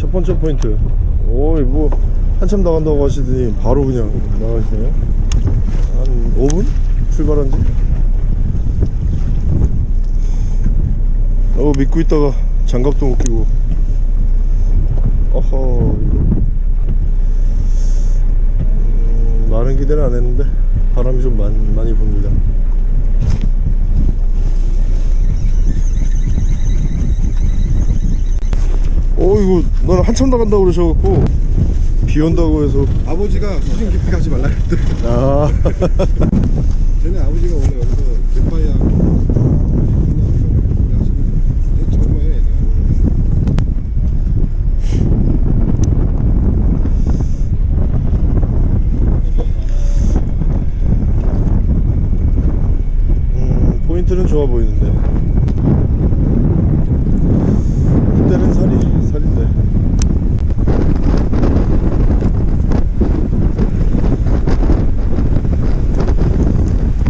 첫 번째 포인트 오이 뭐 한참 나간다고 하시더니 바로 그냥 나가시네요 한 5분? 출발한 지? 어 믿고 있다가 장갑도 못 끼고 어허 이거 음, 많은 기대는 안 했는데 바람이 좀 많이, 많이 붑니다 어 이거 난 한참 나간다고 그러셔갖고 비 온다고 해서. 아버지가 수중 깊이 가지 말라 그랬대 아. 쟤네 아버지가 원래 여기서 젊어요 얘는 음, 포인트는 좋아 보이는데 이때는 살이 살인데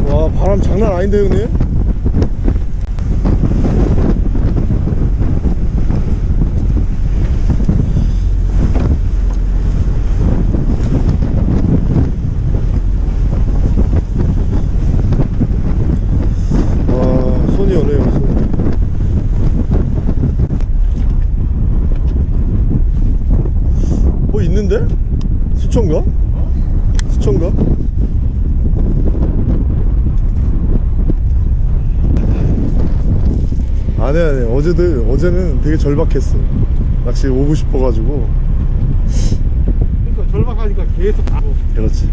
와 바람 장난 아닌데 형님 와 손이 오네요 손이 뭐 있는데? 수초인가? 수초인가? 안해 안해 어제는 되게 절박했어 낚시 오고 싶어가지고. 그러니까 절박하니까 계속 가고. 그렇지.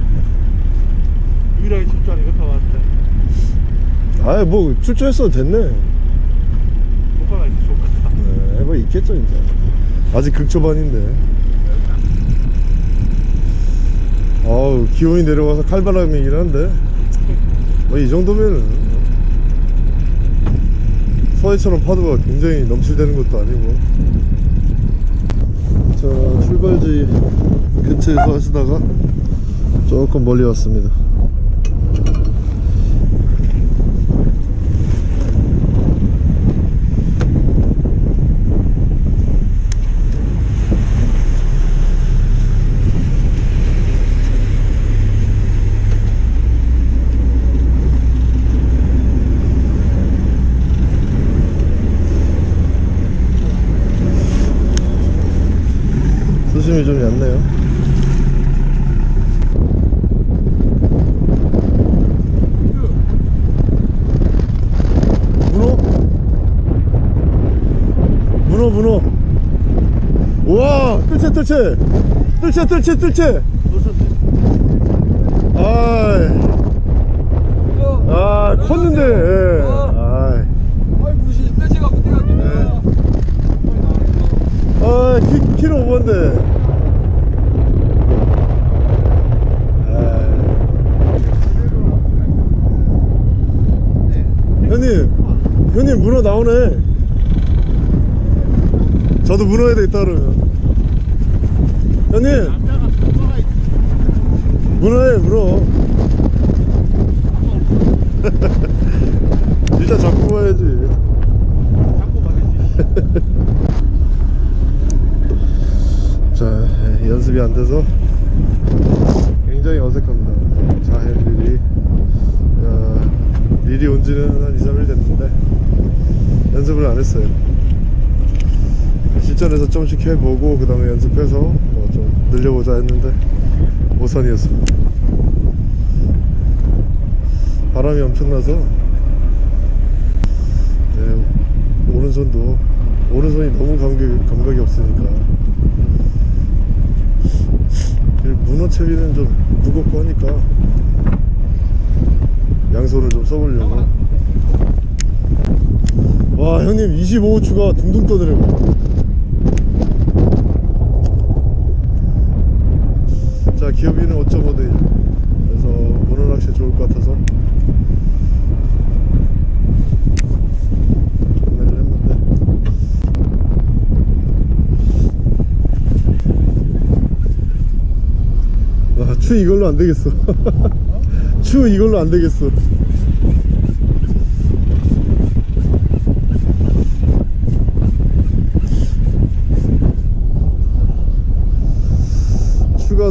유일하게 집주하는 이거 타왔는데. 아이 뭐 출조했어도 됐네. 효과가 있어 좋겠다. 네, 뭐 있겠죠 이제. 아직 극초반인데. 아우 기온이 내려와서 칼바람이긴 한데. 뭐 이 정도면은 서해처럼 파도가 굉장히 넘실대는 것도 아니고. 자 출발지 근처에서 하시다가 조금 멀리 왔습니다 수심이 좀 얕네요. 문어? 문어 문어. 우와 뜰채 뜰채. 뜰채 뜰채 뜰채. 아이. 아 컸는데 예. 무시 갔길래 아, 키, 키로 오번데. 형님, 형님 문어 나오네. 저도 문어에 돼 있다 그러면. 형님, 문어에 문어. 일단 잡고 봐야지. 잡고 말이지 자 연습이 안 돼서 굉장히 어색합니다 자헬 릴이 야, 릴이 온 지는 한 2, 3일 됐는데 연습을 안 했어요 실전에서 좀씩 해보고 그 다음에 연습해서 뭐 좀 늘려보자 했는데 오선이었습니다. 바람이 엄청나서 네, 오른손도 오른손이 너무 감각이, 감각이 없으니까. 이 문어채비는 좀 무겁고 하니까 양손을 좀 써보려고 와 형님 25호추가 둥둥 떠더라고 자 기어비는 5.5대 1 그래서 문어낚시 좋을 것 같아서 추 이걸로 안 되겠어. 추 이걸로 안 되겠어.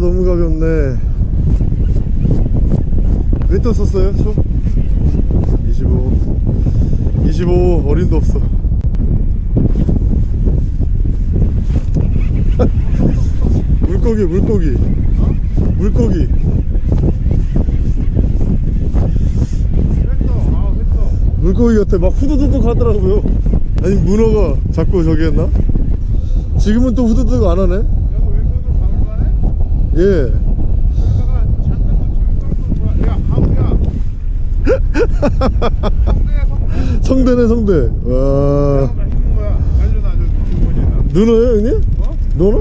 너무 가볍네. 몇돈 썼어요 총? 25 25 어림도 없어. 물고기 물고기. 물고기. 물고기 같아 막 후두둑 하더라고요. 아니 문어가 자꾸 저기 했나? 지금은 또 후두둑 안 하네 여기 왼손으로 박을만해? 예 성대네 성대 와 누나요 형님? 어? 누나?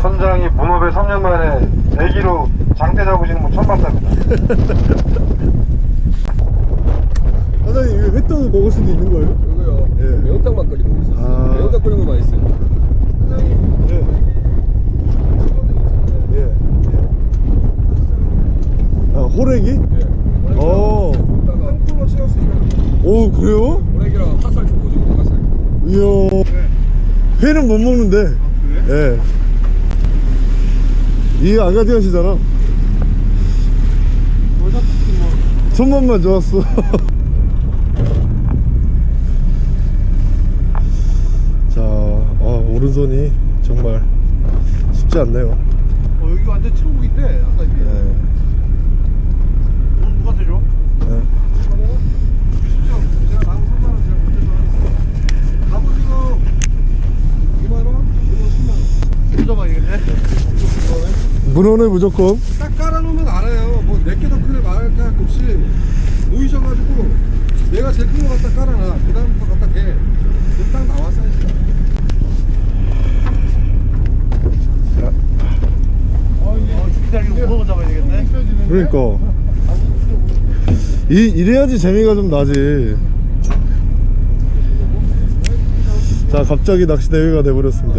선장이 문어배 3년 만에 대기로 장대 잡으시는 분 처음 봤답니다. 사장님 이거 횟떡 먹을 수도 있는 거예요? 이거요. 예. 매운탕 막걸리 먹고 있어요. 아. 매운탕 끓이면 맛있어요. 예. 예. 아 호래기? 예. 어. 먹다가 콩으로 채웠으니까 오 그래요? 오래기랑 화살 좀 오징어 화살. 이야 회는 못 먹는데 그래? 예. 이 아 가디 하시잖아. 손맛만 좋았어. 자 아, 오른손이 정말 쉽지 않네요. 어 여기 완전 천국인데 아까 이게 예. 오늘 누가 대줘? 예. 제가 나무 3만 원 제가 못 대줘 갑오징어 2만 원? 이거 10만 원 뜯어봐야겠네 문어네 무조건. 딱 깔아놓으면 알아요. 뭐 내게 더 크게 말할 게 없이 모이셔가지고 내가 제일 큰거 갖다 깔아놔. 그 다음부터 갖다 대딱 나와 사이즈가 어, 무거워 잡아야 되겠네. 그러니까. 이, 이래야지 재미가 좀 나지. 자 갑자기 낚시 대회가 돼버렸습니다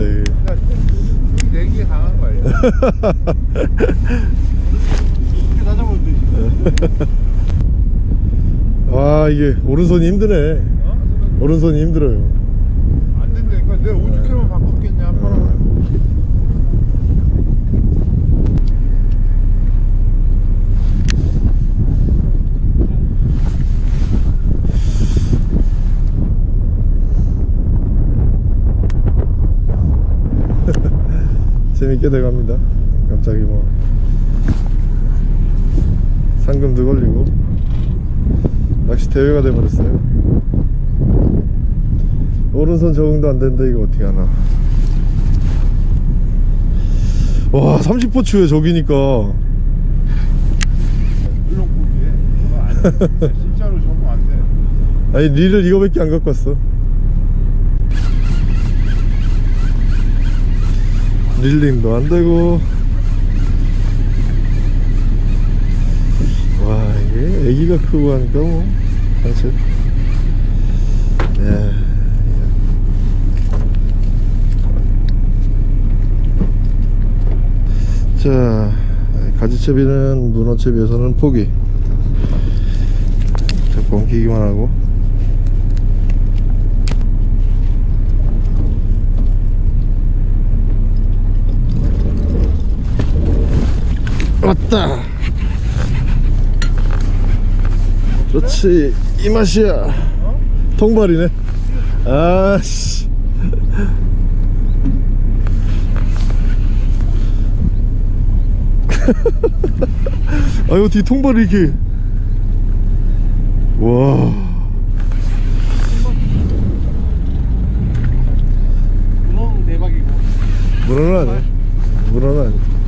와 이게 오른손이 힘드네. 오른손이 힘들어요 안 된다니까 내가 오죽해만 바꿨겠냐 한 번은 재밌게 돼갑니다. 갑자기 뭐. 상금도 걸리고. 낚시 대회가 돼버렸어요. 오른손 적응도 안 되는데 이거 어떻게 하나. 와 30호 추에 저기니까. 물렁고기에. 그거 안돼. 진짜로 적응 안돼. 아니 릴을 이거밖에 안 갖고 왔어 릴링도 안 되고. 와 이게 애기가 크고 하니까 뭐. 사실. 예. 자 가지채비는 문어채비에서는 포기. 자꾸 엉키기만 하고 왔다 그렇지 이 맛이야 통발이네 아씨 아유 뒤 통발이 이렇게 와 문어 대박이고. 문어는 아니야 문어는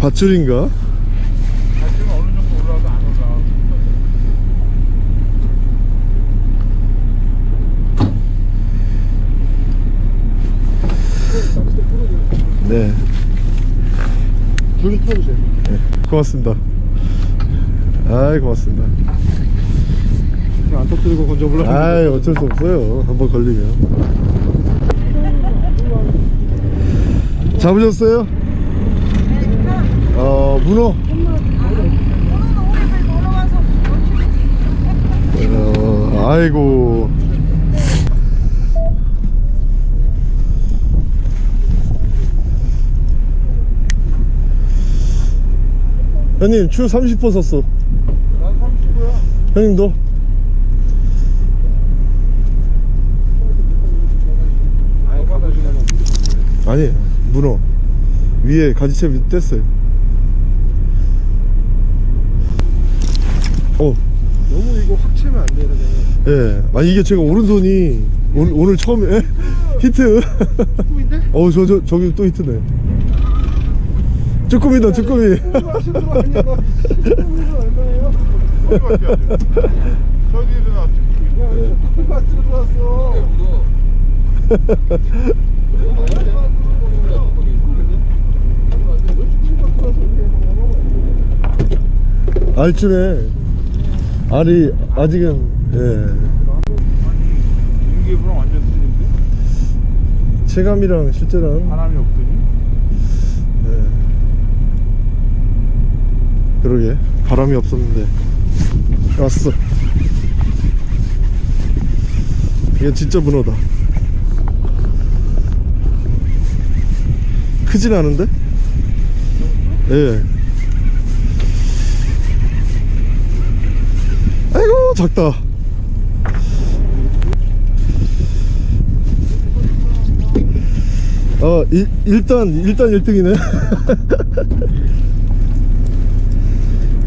밧줄인가? 가지면 어느 정도 올라와도 안 올라와 네. 줄좀 풀어주세요. 고맙습니다. 아이 고맙습니다. 안 터뜨리고 건져보려고 아이 어쩔 수 없어요. 한번 걸리면. 잡으셨어요? 어 문어. 어, 아이고. 형님 추 30번 썼어. 난 30호야 형님도? 아니 문어. 위에 가지채비 뗐어요. 어 너무 이거 확 채면 안 돼, 이러면. 예. 아니 이게 제가 오른손이 오늘, 오늘 처음에 에? 히트 꿈인데? 어 저 저 저기 또 히트네 쭈꾸미다 쭈꾸미 야, 꿈가 들어왔어. 알쯤에 알이 아직은 예. 윤기부랑 완전 틀린데? 체감이랑 실제랑 바람이 없더니? 예. 그러게. 바람이 없었는데. 왔어. 이게 진짜 문어다. 크진 않은데? 예 아이고 작다. 어 일, 일단 일단 1등이네.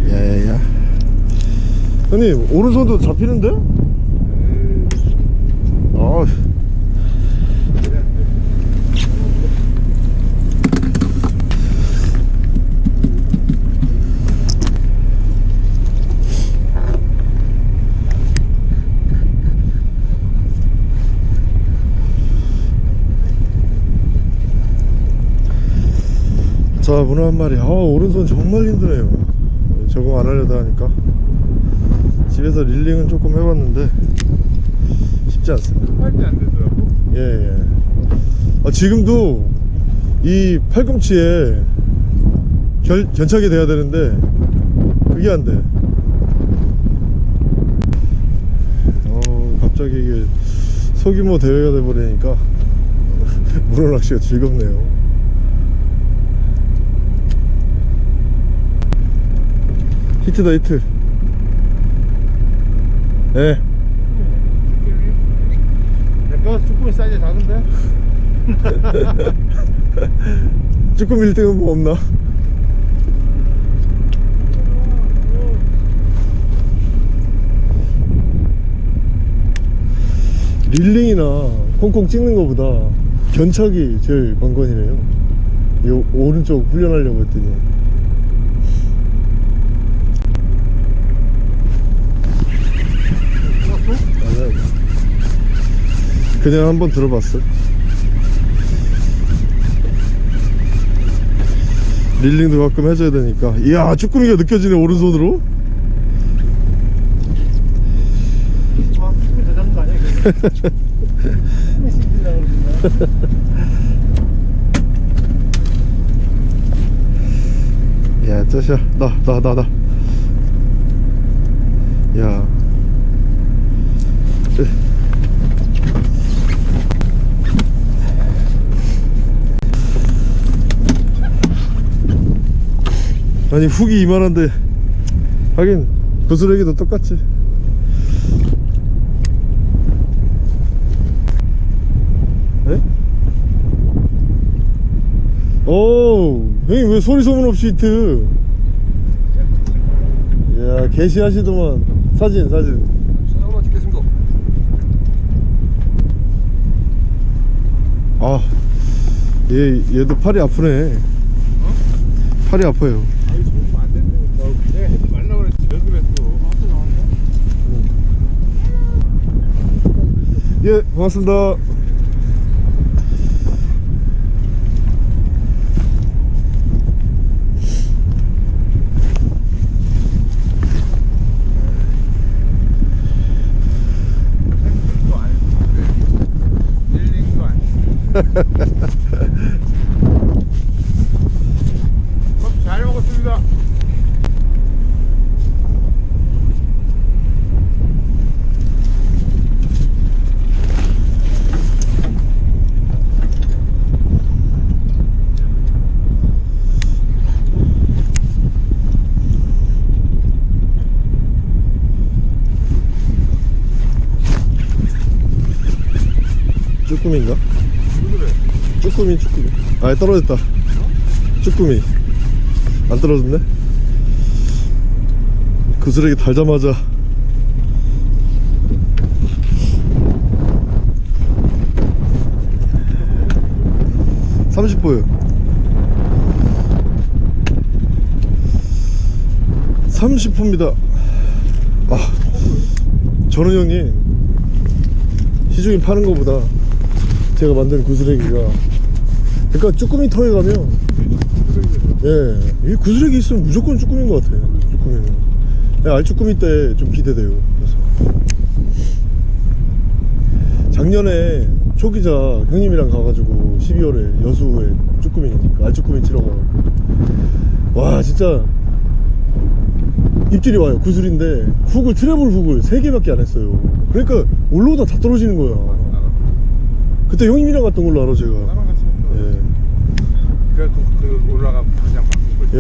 야야야. 형님 오른손도 잡히는데? 아 자 문어 한 마리. 아 오른손 정말 힘드네요. 적응 안 하려다 하니까. 집에서 릴링은 조금 해봤는데 쉽지 않습니다. 할때 안 되더라고? 예예. 아, 지금도 이 팔꿈치에 결, 견착이 돼야 되는데 그게 안돼. 어 갑자기 이게 소규모 대회가 돼버리니까 문어 낚시가 즐겁네요 히트다 히트. 예. 내거 쭈꾸미 사이즈 작은데? 쭈꾸미 1등은 뭐 없나? 릴링이나 콩콩 찍는 것보다 견착이 제일 관건이래요. 이 오른쪽 훈련하려고 했더니 아니야 그냥 한번 들어봤어. 릴링도 가끔 해줘야 되니까. 이야 쭈꾸미가 느껴지네 오른손으로. 아 쭈꾸미 더 잡는 거 아니야 이거 쭈꾸미 씹히려고 그러나 야 짜샤. 나나 나나. 야 아니 훅이 이만한데 하긴 구슬레기도 똑같지 에? 오 형님 왜 소리 소문 없이 히트 야 개시하시더만 사진 사진 사진 찍겠습니다. 아, 얘, 얘도 팔이 아프네. 팔이 아파요. 아이 저기면 안 된다니까 내가 하지 말라고 그랬지 왜 그랬어 앞에 나왔네 예, 고맙습니다. 힐링도 아니고 힐링도 아니고 밥 잘 먹었습니다 쭈꾸미인가? 쭈꾸미 쭈꾸미 아 떨어졌다. 쭈꾸미. 안 떨어졌네? 그 쓰레기 달자마자. (30호요) (30호입니다) 아 저는 형님 시중에 파는 거보다 제가 만든 구슬레기가 그러니까 쭈꾸미 터에 가면 예, 이 구슬레기 있으면 무조건 쭈꾸미인 것 같아요 쭈꾸미는. 예, 알쭈꾸미 때 좀 기대돼요 그래서. 작년에 초기자 형님이랑 가가지고 12월에 여수에 쭈꾸미 그 알쭈꾸미 치러 가고. 와 진짜 입질이 와요 구슬인데. 훅을 트래블 훅을 3개밖에 안 했어요. 그러니까 올라오다 다 떨어지는 거야. 그때 형님이랑 갔던 걸로 알아 제가 나랑 같이 예. 그래갖고 그 올라가 그냥 바꾼 거지 예,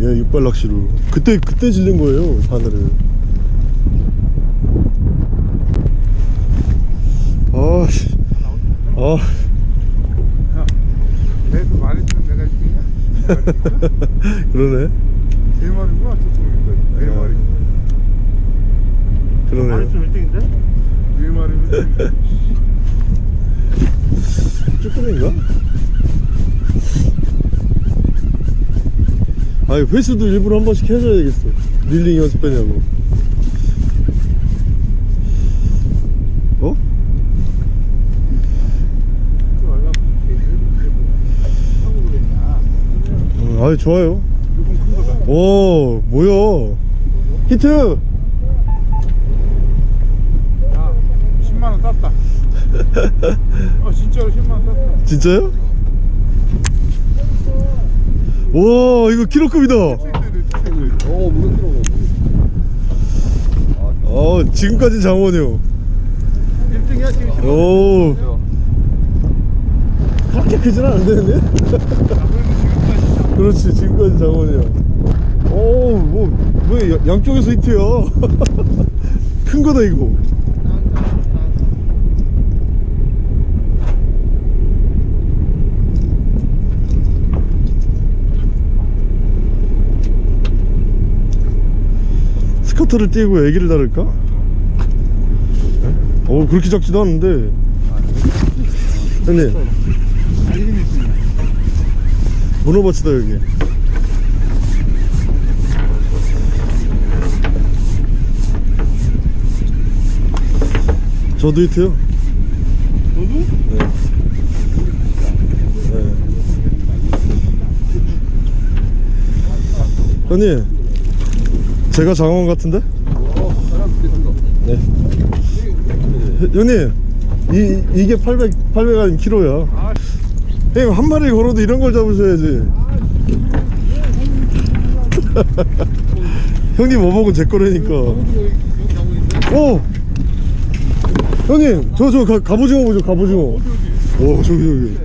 예, 육발 낚시로. 그때, 그때 질린 거예요, 바늘을. 아, 씨. 아, 내가 말했던 내가 이기냐? 그러네. 네 마리구나 저쪽에 네 마리 그러네. 아직도 1등인데? 네 마리면 쭈꾸미인가? 아니, 회수도 일부러 한 번씩 해줘야 되겠어. 릴링 연습하냐고. 어? 음, 아유, 좋아요. 오, 뭐야. 히트! 야 10만원 땄다 아 진짜로 10만원 땄다 진짜요? 와 이거 키로급이다. 어 무슨 어 지금까지 장원이요. 1등이야 지금 오 그렇게 크진 않은데 그렇지 지금까지 장원이야. 오뭐 뭐 양쪽에서 히트야? 큰 거다 이거 스커터를 띄고 애기를 다룰까? 어 그렇게 작지도 않은데 형님 문어밭이다 여기 저도 히트요 너도? 네. 네. 형님 제가 장원 같은데? 네. 형님, 이, 이게 800, 800 아니면 키로야. 형님, 한 마리 걸어도 이런 걸 잡으셔야지. 형님 어복은 제 거라니까. 오! 형님, 저, 저, 가, 갑오징어 보죠, 갑오징어. 오, 저기,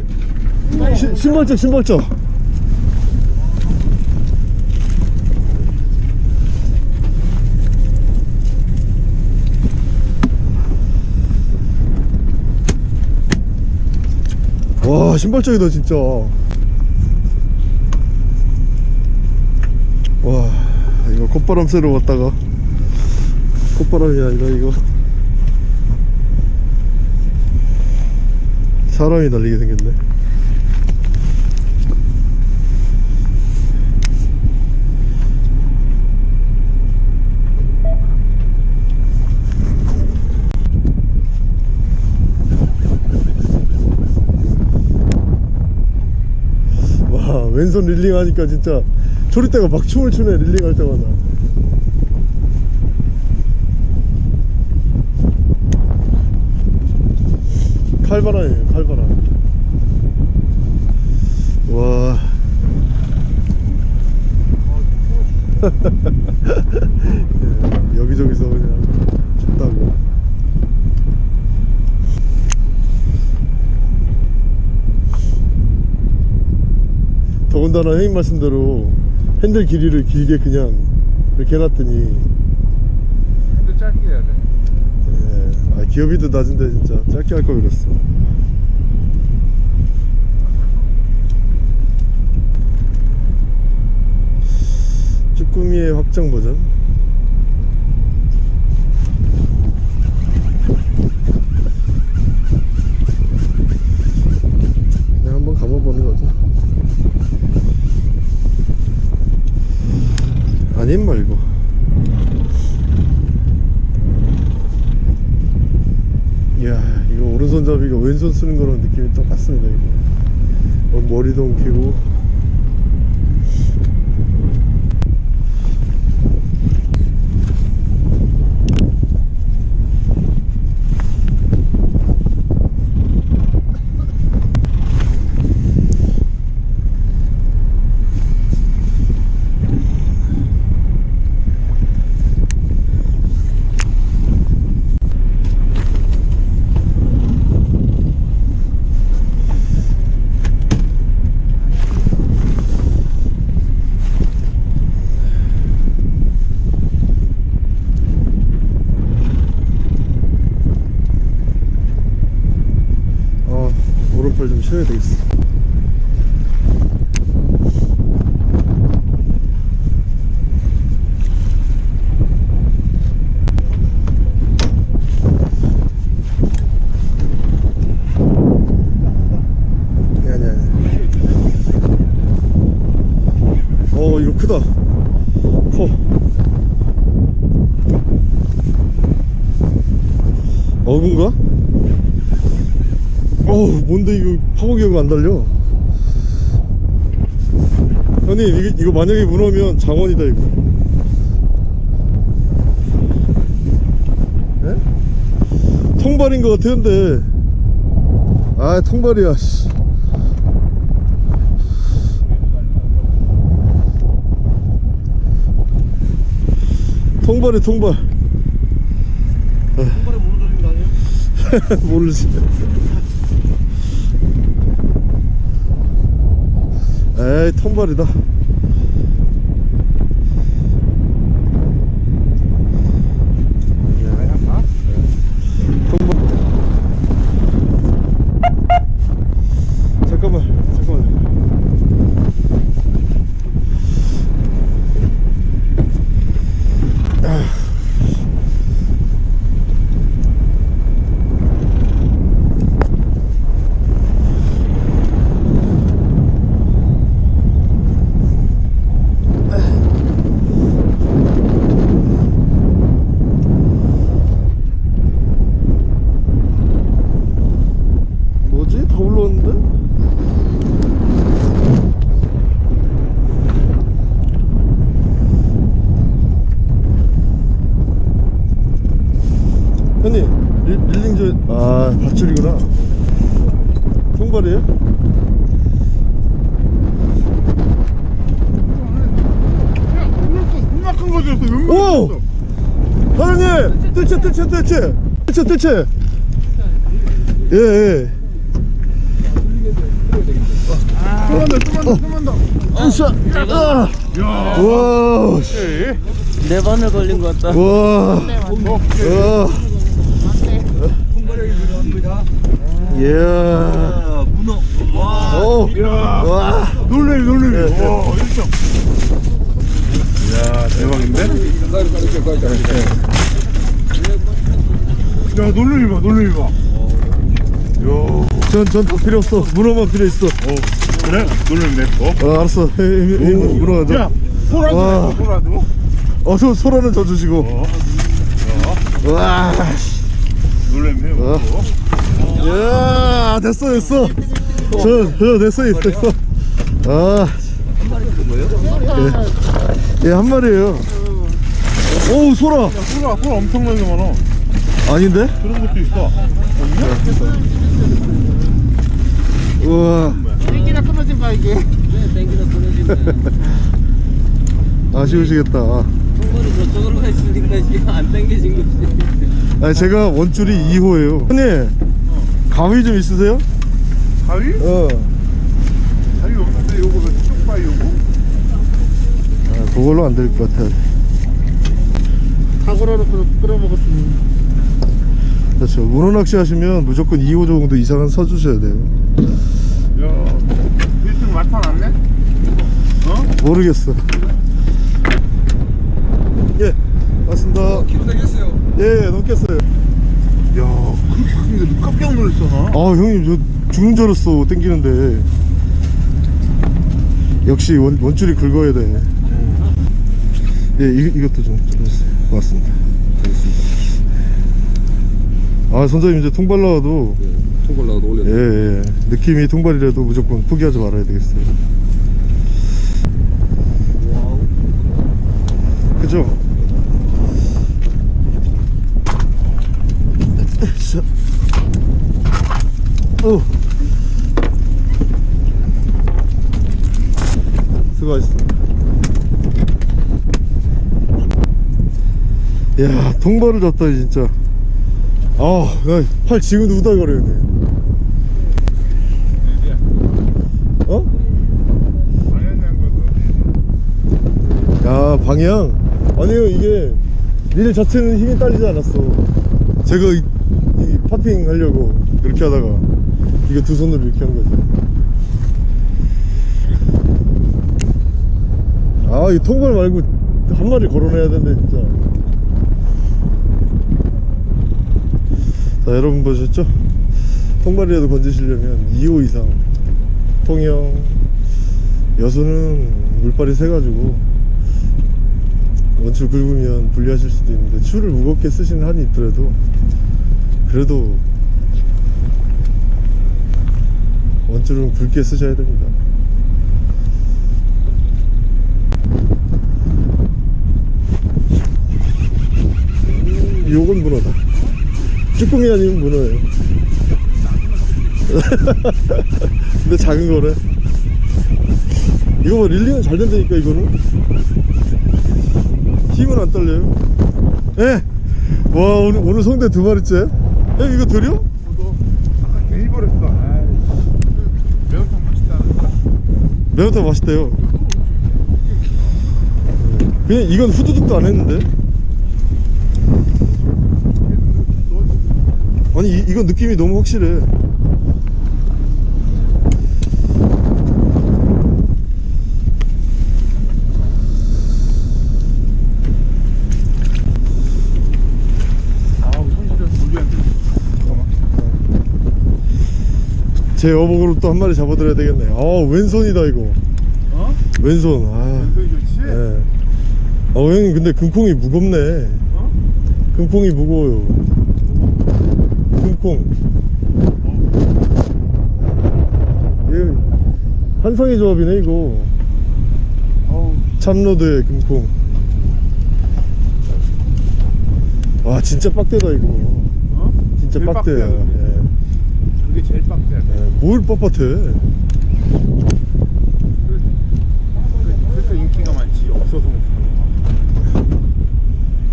저기. 시, 신발적, 신발적. 와 신발적이다 진짜. 와 이거 콧바람 쐬러 왔다가. 콧바람이 아니라 이거. 사람이 날리게 생겼네 와 왼손 릴링 하니까 진짜 초리대가 막 춤을 추네 릴링 할 때마다. 칼바람이에요 칼바람. 와. 예, 여기저기서 그냥 더군다나 형님 말씀대로 핸들 길이를 길게 그냥 이렇게 해놨더니. 핸들 짧게 해야 돼. 예. 아, 기업이도 낮은데 진짜. 짧게 할 걸 그랬어. 쭈꾸미의 확장 버전? 오른손잡이가 왼손 쓰는 거랑 느낌이 똑같습니다 이거. 어, 머리도 엉키고 어 오른팔 좀 쉬어야 되겠어 아니 아니 아니 어 이거 크다 커 어군가? 어우 뭔데 이거 파고기가 안 달려 형님 이거, 이거 만약에 문어면 장원이다 이거 에? 통발인 것 같았는데 아 통발이야 씨. 통발이 통발 한 번에 무너지는 거 아니에요? 모르지 에이 통발이다 통발 잠깐만 잠깐만 뭐지? 다 올라왔는데? 형님 릴, 릴링 저.. 아 밧줄이구나 통발이에요? 겁나 큰 거였어. 오! 사장님! 뜰채 뜰채 뜰채 뜰채 뜰채 예예 좀만 더, 좀만 더, 좀만 더. 으쌰 아! 와 씨. 네 번을 걸린 것 같다. 와 와. 이야 문어. 와. 오 와. 놀래미, 놀래미. 네, 네. 와, 1점. 대박인데? 야, 놀래미 봐, 놀래미 봐. 야, 전전 다 필요 없어. 문어만 필요 있어. 어, 그래? 놀래미 내 거. 어 알았어. 에, 에, 에, 문어 가자. 야, 소라도 거, 소라도. 어서 소라는 저 주시고. 어, 와 놀래미 해. 어. 야 됐어 됐어. 저, 저 됐어 됐어. 아. 예, 한 마리예요 오우 소라 소라, 소라 엄청나게 많아. 아닌데? 그런 것도 있어. 우와 땡기나 끊어진 봐 이게. 네, 땡기나 끊어진 거. 아쉬우시겠다 통발이 저쪽으로 가 있으니까 지금 안 당겨진 거지. 아니 제가 원줄이 2호예요 형님 가위 좀 있으세요? 가위? 어 가위 없는데 요거 쪽바위 요거? 아, 그걸로 안 될 것 같아 사고로 놓고 끌어먹었으면. 그렇죠 문어 낚시 하시면 무조건 2호 정도 이상은 서주셔야 돼요 야, 1등 나타났네? 어? 모르겠어 맞습니다. 키로 되겠어요. 예, 넘겠어요. 야, 그렇게 하는데 깜짝 놀랐어, 나. 아, 형님, 저 죽는 줄 알았어, 땡기는데. 역시 원, 원줄이 긁어야 돼. 예, 이, 이것도 좀 들어주세요. 고맙습니다. 아, 선장님, 이제 통발 나와도, 통발 나도 올려. 예, 예. 느낌이 통발이라도 무조건 포기하지 말아야 되겠어요. 그죠? 자. 어. 수고하셨어. 야, 통발을 잡다니 진짜. 아, 나팔 지금도 우달거리네. 어? 야 방향 아니요 이게 릴 자체는 힘이 딸리지 않았어 제가 이, 이 파핑 하려고 그렇게 하다가 이거 두 손으로 이렇게 한 거지 아이 통발 말고 한 마리 걸어내야 된대 진짜 자 여러분 보셨죠? 통발이라도 건지시려면 2호 이상. 통영. 여수는 물발이 세가지고 원줄 긁으면 불리하실 수도 있는데 줄을 무겁게 쓰시는 한이 있더라도 그래도 원줄은 굵게 쓰셔야 됩니다. 요건 문어다 쭈꾸미 아니면 문어예요 근데 작은 거래 이거 뭐 릴링은 잘 된다니까 이거는 힘은 안 딸려요 예. 와 오늘, 오늘 성대 두 마리째 예 이거 드려? 아까 괜히 버렸어. 매운탕 맛있다. 매운탕 맛있대요 그냥 이건 후두둑도 안 했는데 아니 이, 이건 느낌이 너무 확실해 아. 제 어복으로 또 한 마리 잡아드려야 되겠네 아 왼손이다 이거 어? 왼손 아 연속이 좋지? 예. 어 형님 근데 금콩이 무겁네 어? 금콩이 무거워요 금콩 예, 한성의 조합이네 이거 참로드의 금콩 와 진짜 빡대다 이거 어? 진짜 빡대야 근데. 예. 그게 제일 빡대야. 예, 뭘 뻣뻣해 그래서 인기가 많지. 없어서 못하고.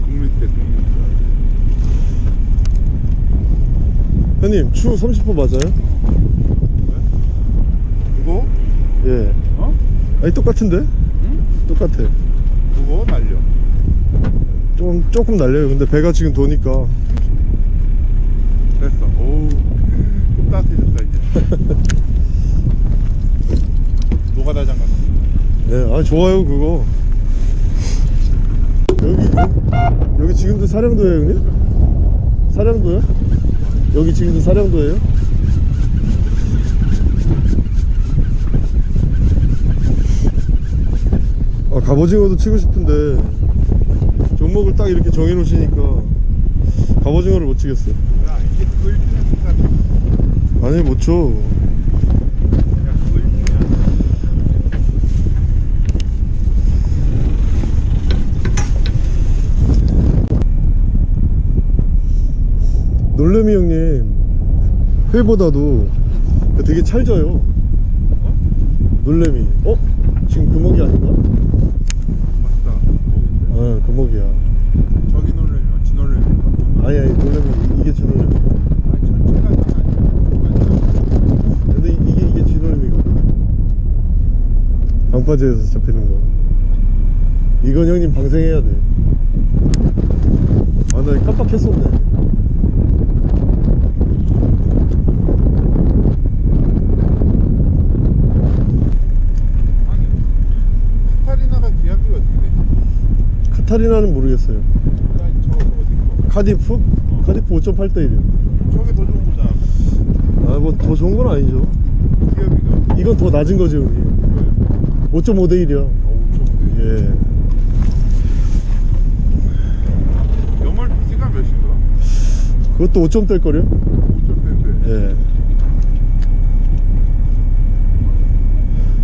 국민 때 국민 형님 추 30호 맞아요? 그거? 예 어? 아니 똑같은데? 응? 똑같아 그거 날려. 좀 조금 날려요 근데 배가 지금 도니까 됐어. 오우. 좀 따뜻해졌다 이제. 노가다 장갑. 네, 아 좋아요 그거. 여기 여기 지금도 사령도예요, 형님? 사령도요? 여기 지금도 사령도예요? 아 갑오징어도 치고 싶은데 종목을 딱 이렇게 정해놓으시니까 갑오징어를 못 치겠어요. 1등이야. 아니 못 쳐. 야 그거 1등이야. 놀래미 형님 회보다도 되게 찰져요 놀래미 어? 지금 금목이 아닌가? 맞다. 아 금목이야 저기 놀래면 지 놀래면. 아니 아니 놀래미 이- 이게 진놀래미 아니 전체가 다 아니야. 근데 이- 이게 이게 진놀래미거든 방파제에서 잡히는 거 이건 형님 방생해야 돼아나 깜빡했었네 아니 카타리나가 계약이 어떻게 돼? 카타리나는 모르겠어요 카디프? 카디프 5.8대 1이요. 저게 더 좋은 거잖아. 아, 뭐 더 좋은 건 아니죠. 기업이가. 이건 더 낮은 거지, 형님. 5.5대 1이야. 예. 연말 비즈가 몇인가? 그것도 5점대일 거요? 5점대인데. 예.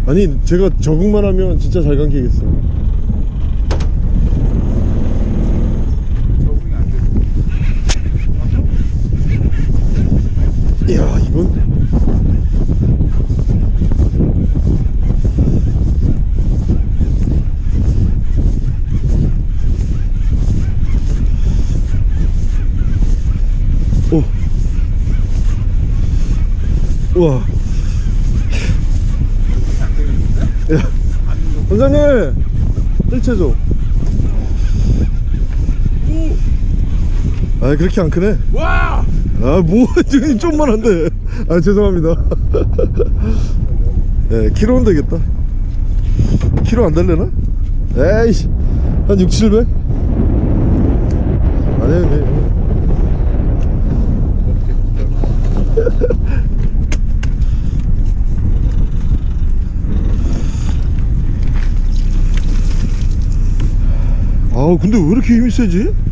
아니, 제가 적응만 하면 진짜 잘 감기겠어. 적응이 안 돼. 이야, 이건. 오. 우와. 야, 원장님, 줘. 아, 그렇게 안 크네. 와! 아, 뭐, 지금 좀만 한데. 아, 죄송합니다. 예, 키로는 되겠다. 키로 안 달래나? 에이씨, 한 6, 700? 아니, 아니. 아, 근데 왜 이렇게 힘이 세지?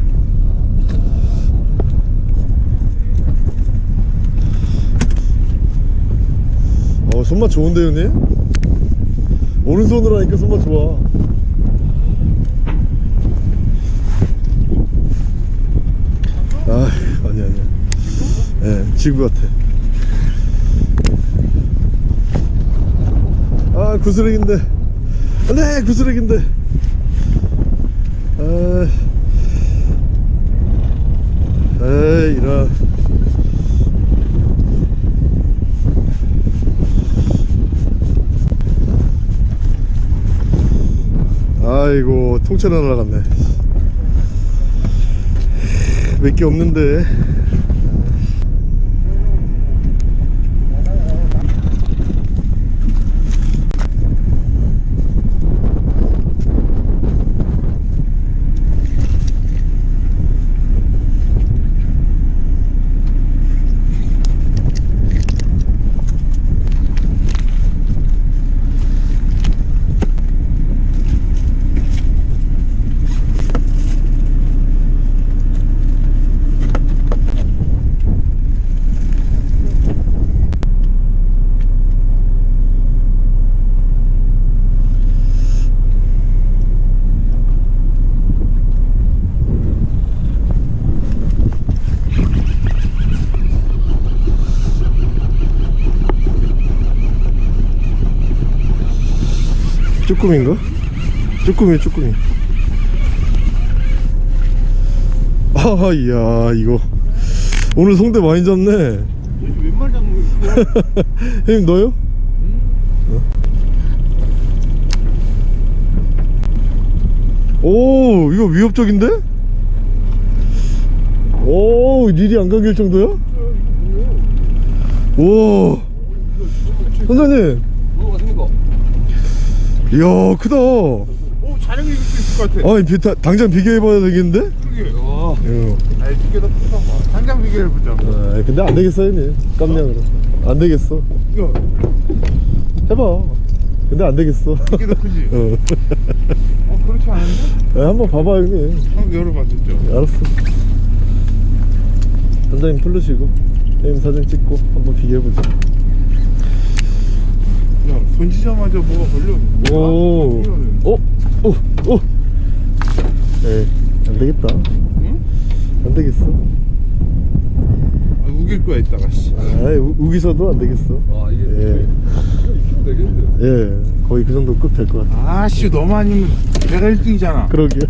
손맛 좋은데 형님? 오른손으로 하니까 손맛 좋아. 아 아니야 아니야. 예 지구 같아. 아 구스렉인데. 안돼 구스렉인데. 아 에이 이런 아이고 통째로 날아갔네. 몇 개 없는데 쭈꾸미인가? 쭈꾸미 쭈꾸미 아 이야 이거 오늘 송대 많이 잡네 웬말 잡는 거야? 형님 너요? 어? 오 이거 위협적인데? 오 일이 안 감길 정도야? 오 선장님 이야 크다 오, 촬영 이길 수 있을 것 같아. 아니 비, 다, 당장 비교해봐야 되겠는데? 그러게. 거? 예. 아이, 두개더 크다 봐. 당장 비교해보자. 아, 근데 안 되겠어 형님 깜냥으로 안 되겠어 이거, 해봐 근데 안 되겠어 더 크지? 어. 어, 그렇지 않은데? 야, 한번 봐봐 형님 한번 열어봐, 진짜. 알았어 선장님 부르시고 형님 사진 찍고 한번 비교해보자 야, 던지자마자 뭐가 걸려. 오. 오, 오, 오. 에이, 안 되겠다. 응? 안 되겠어. 아, 우길 거야, 이따가, 씨. 아, 우기서도 안 되겠어. 와 이게 예, 되겠는데 예, 거의 그 정도 급될것 같아. 아씨, 너무 아니면 내가 1등이잖아. 그러게.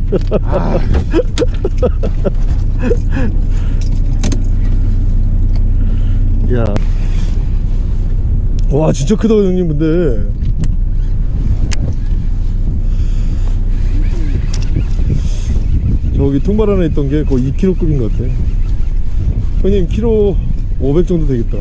아, 야. 와, 진짜 크다, 형님, 근데. 저기 통발 안에 있던 게 거의 2kg급인 것 같아. 형님, 키로 500 정도 되겠다.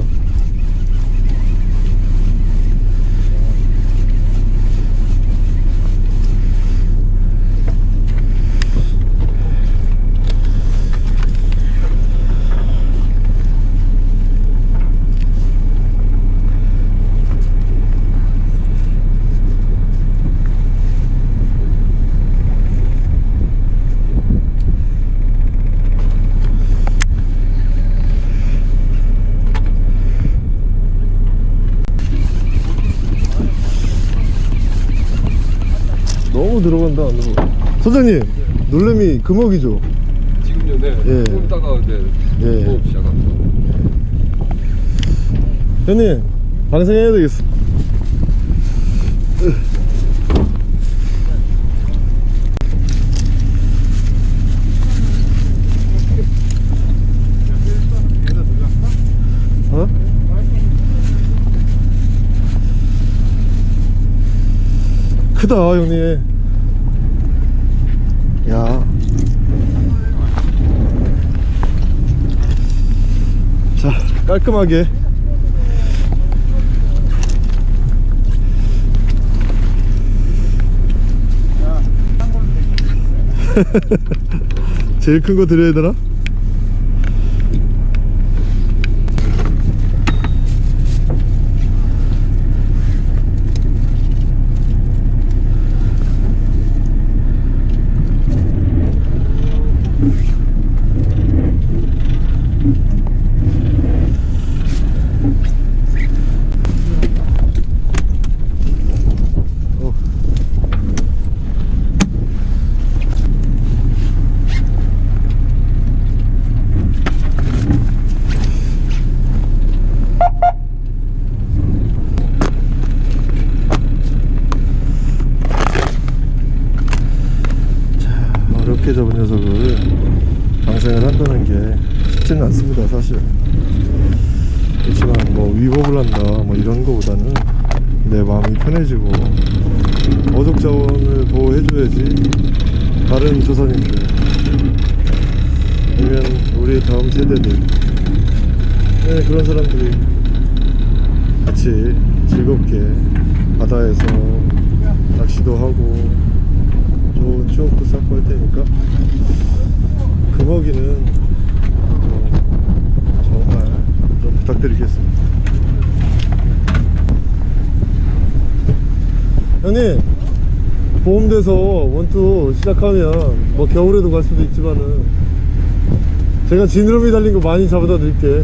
오 들어간다 안으로 선장님 놀래미 금어기죠 지금요, 네. 예. 좀 이따가 이제 예. 수업 시작합니다. 형님 방생해야 되겠어 어? 크다 형님 야. 자 깔끔하게 제일 큰 거 드려야 되나? 어. 어렵게 잡은 녀석을 방생을 한다는 게 쉽지는 않습니다 사실 그렇지만 뭐 위법을 한다 뭐 이런 거보다는 내 마음이 편해지고 어족 자원을 보호해줘야지 다른 조선인들 아니면 우리 다음 세대들 네, 그런 사람들이 같이 즐겁게 바다에서 낚시도 하고 좋은 추억도 쌓고 할 테니까 금어기는 좀 정말 좀 부탁드리겠습니다. 형님 보험돼서 원투 시작하면 뭐 겨울에도 갈 수도 있지만은 제가 지느러미 달린 거 많이 잡아다 드릴게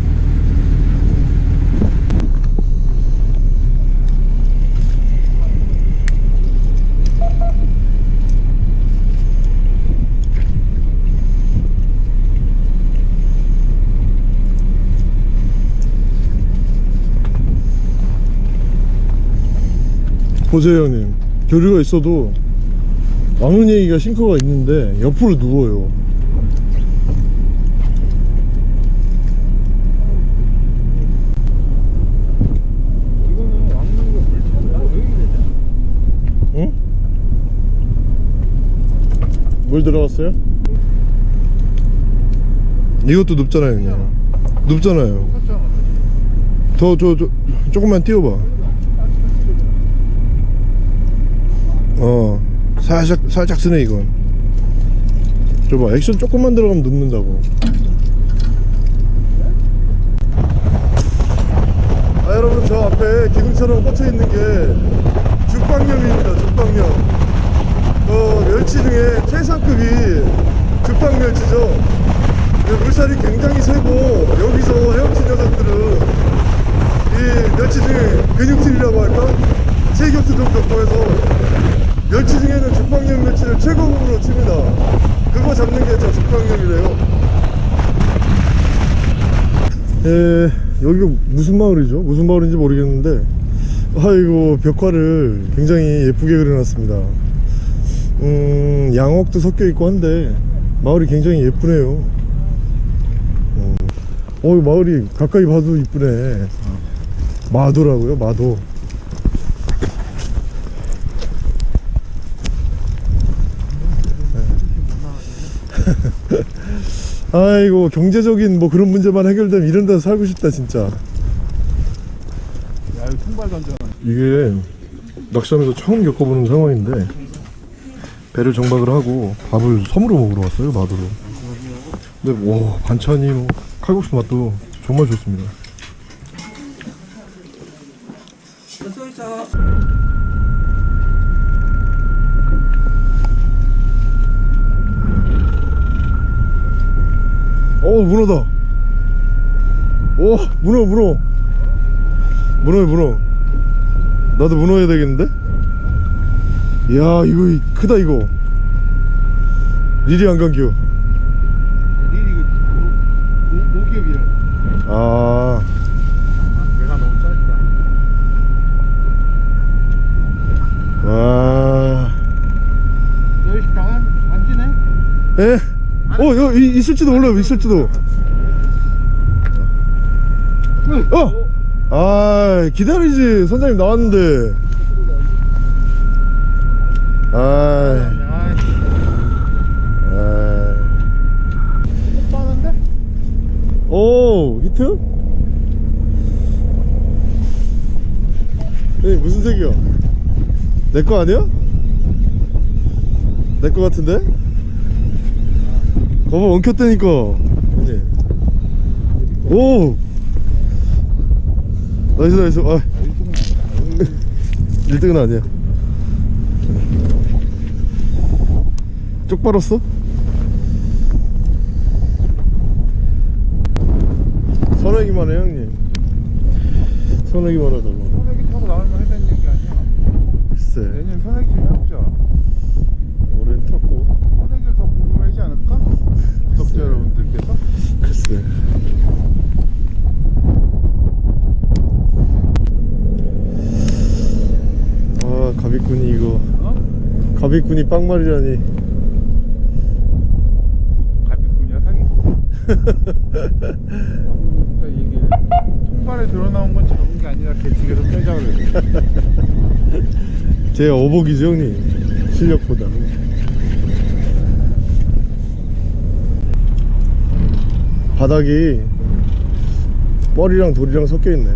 보세요 형님 교류가 있어도 왕눈이가 싱크가 있는데 옆으로 누워요? 응? 물 들어갔어요? 이것도 눕잖아요 형님 눕잖아요 똑같잖아. 더저저 조금만 띄워봐 어. 살짝 살짝 쓰네 이건. 저봐 액션 조금만 들어가면 눕는다고. 아 여러분 저 앞에 기둥처럼 꽂혀 있는 게 죽방염입니다 죽방염. 어 멸치 중에 최상급이 죽방멸치죠? 이 물살이 굉장히 세고 여기서 헤엄친 녀석들은 이 멸치 중에 근육질이라고 할까? 체격도 좀 좋고 해서 멸치 중에는 죽방염 멸치를 최고급으로 칩니다. 그거 잡는 게 저 죽방염이래요. 에 여기가 무슨 마을이죠? 무슨 마을인지 모르겠는데 아이고 벽화를 굉장히 예쁘게 그려놨습니다. 음 양옥도 섞여 있고 한데 마을이 굉장히 예쁘네요. 어, 어 마을이 가까이 봐도 이쁘네. 마도라고요? 마도 아이고 경제적인 뭐 그런 문제만 해결되면 이런 데서 살고 싶다 진짜. 야, 이거 통발 던져. 이게 낚시하면서 처음 겪어보는 상황인데 배를 정박을 하고 밥을 섬으로 먹으러 왔어요 마도로. 근데 와 반찬이 뭐 칼국수 맛도 정말 좋습니다. 어 문어다 오 문어 문어 문어야 문어 나도 문어 해야 되겠는데? 이야 이거 이- 크다 이거 리리 안강규 리리 이거 모- 모기업이라. 아 배가 너무 짧다. 와. 너희 식당은 안 지네? 예? 어, 여기 있을지도 몰라요, 있을지도. 어! 아, 기다리지. 선장님 나왔는데. 아, 아? 오, 히트? 에 무슨 색이야? 내 거 아니야? 내 거 같은데? 거봐 엉켰다니까. 형님. 오! 나이스 나이스. 아. 1등은 아니야. 쪽 빨았어? 선행이만 해 형님. 선행이만 하자고 선액이 타고 나올만 했다는 얘기 아니야 글쎄 내년 선액 좀 해보자 올해는 탔고 선액을 더 궁금하지 않을까? 구독자 여러분들께서 글쎄 아 가비꾼이 이거 어? 가비꾼이 빵말이라니. 가비꾼이야 사기꾼 이게 통발에 드러나온 건 잡은 게 아니라 개측에서 빼자 그래 제 어복이죠 형님? 실력보다. 바닥이 뻘이랑 돌이랑 섞여 있네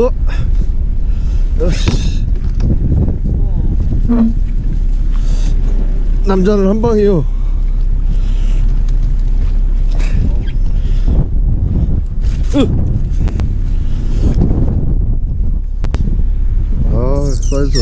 어? 으씨. 남자는 한 방이요. 으. 아, 사이즈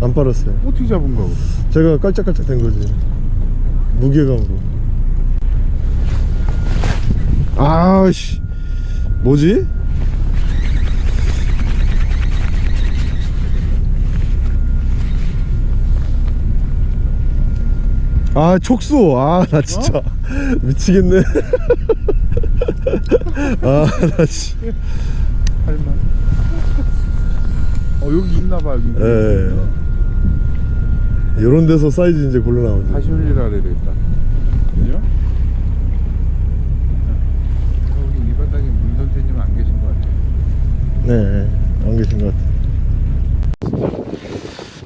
안 빨았어요. 어떻게 잡은 거고? 제가 깔짝깔짝 된 거지. 무게감으로. 아씨. 뭐지? 아, 촉수. 아, 나 진짜. 미치겠네. 아, 나 씨. 할만 어 여기 있나봐 여기 예. 이런 데서 사이즈 이제 골라 나오죠. 다시 흘리라 그래야 되겠다 그죠? 여기 이 바닥에 문 선생님 안 계신 것 같아요 네, 안 계신 것 같아요.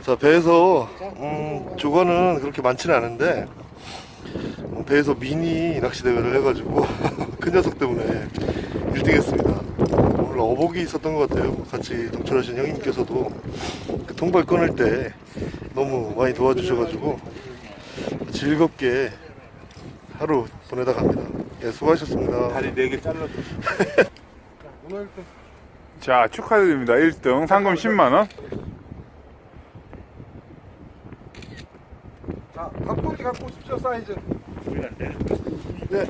자, 배에서 음, 조과는 그렇게 많지는 않은데 어, 배에서 미니 낚시 대회를 해가지고 큰 녀석 때문에 1등 했습니다. 오늘 어복이 있었던 것 같아요. 같이 동출하신 형님께서도 그 통발 끊을 때 너무 많이 도와주셔가지고 즐겁게 하루 보내다 갑니다. 예, 수고하셨습니다. 다리 4개 잘랐어 자 축하드립니다 1등 상금 10만원 자, 닭고기 갖고 오십시오 사이즈. 네.